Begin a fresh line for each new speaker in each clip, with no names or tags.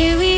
here we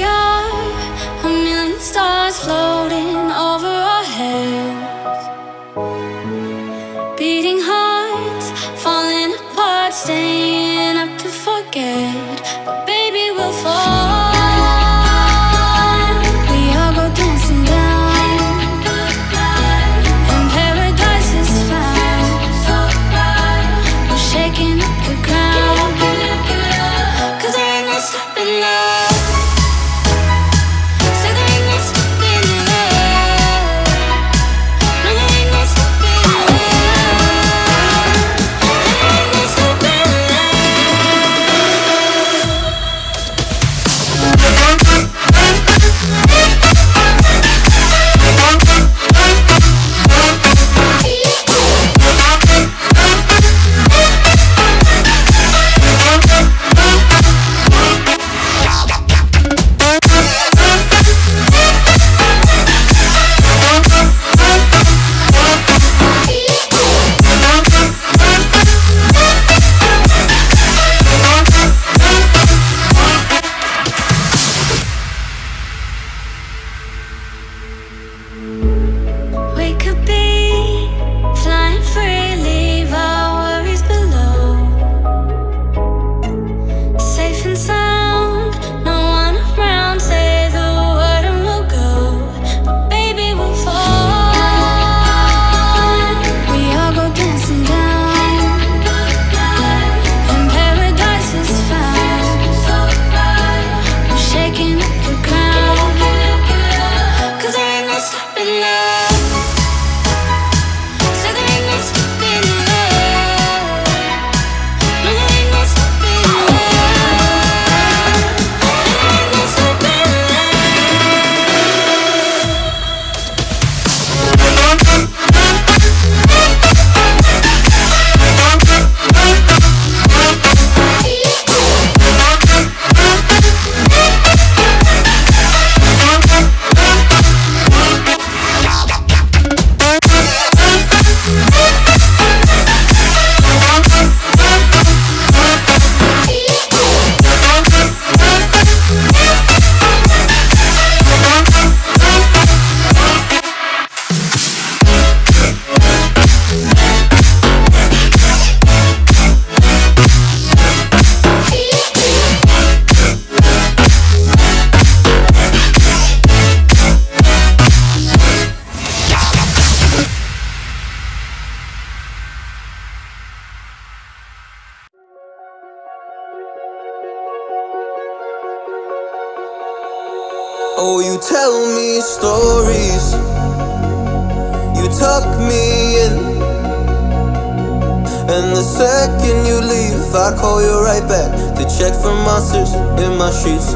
when you leave I call you right back To check for monsters in my sheets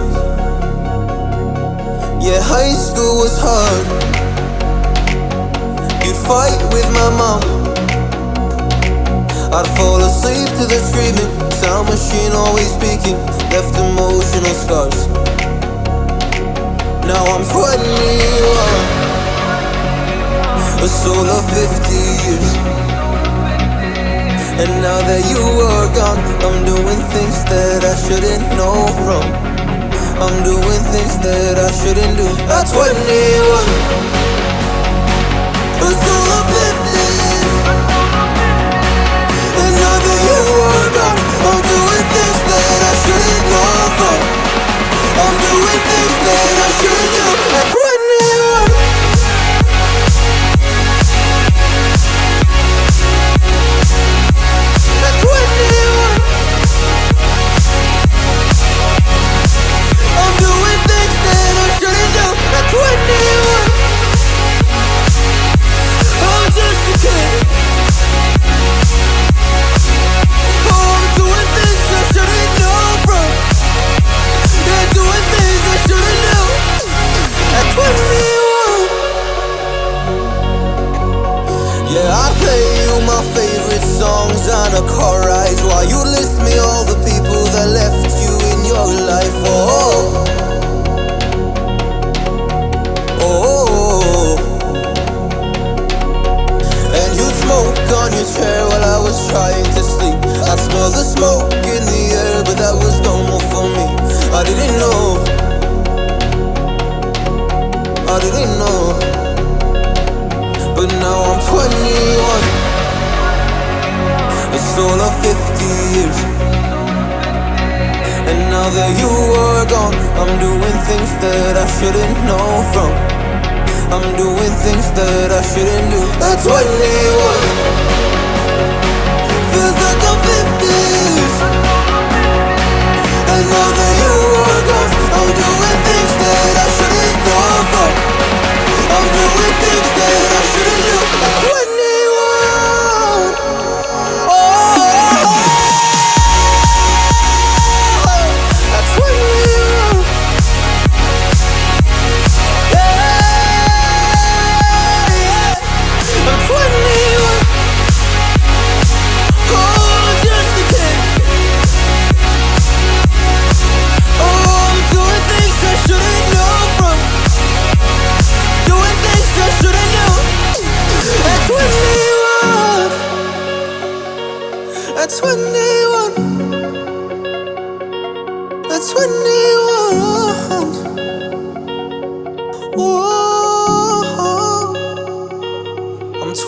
Yeah, high school was hard. You'd fight with my mom. I'd fall asleep to the screaming Sound machine always speaking Left emotional scars. Now I'm 21 A soul of 50 years. And now that you are gone I'm doing things that I shouldn't know from. I'm doing things that I shouldn't do. At 21 But still I'm doing things that I shouldn't do. That's what they want.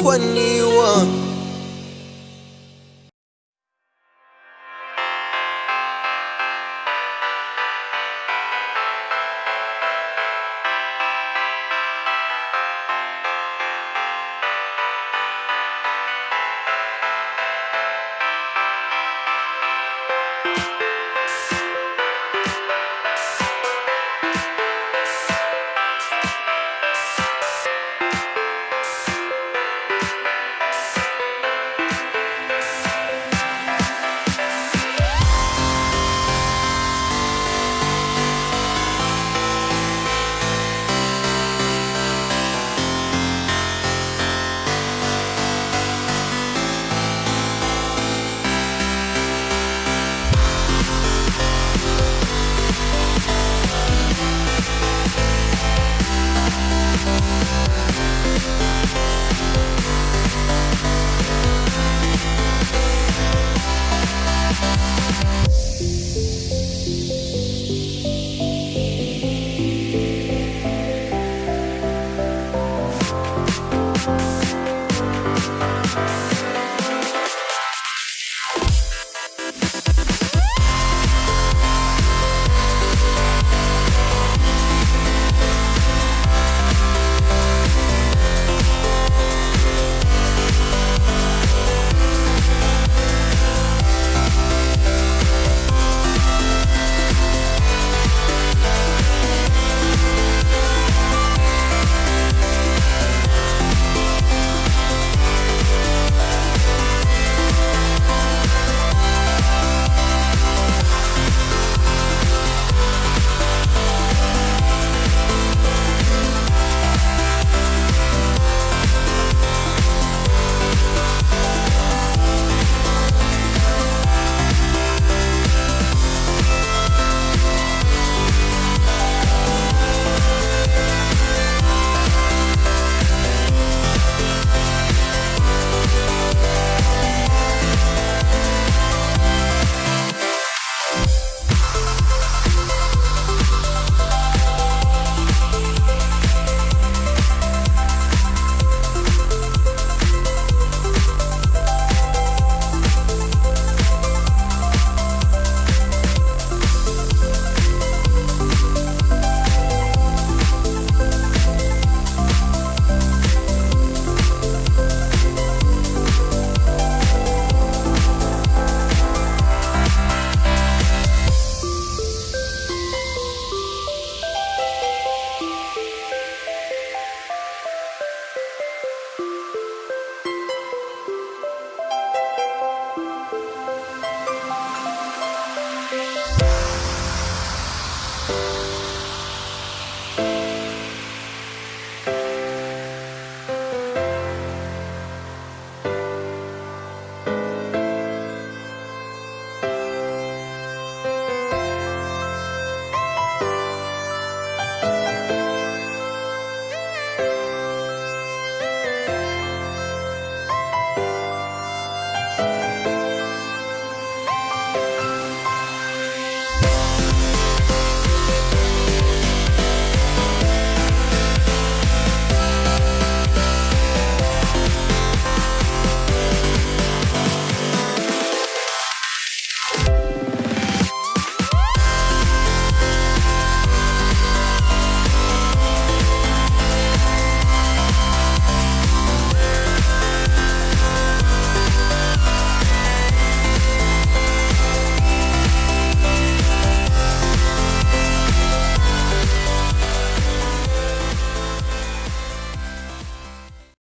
21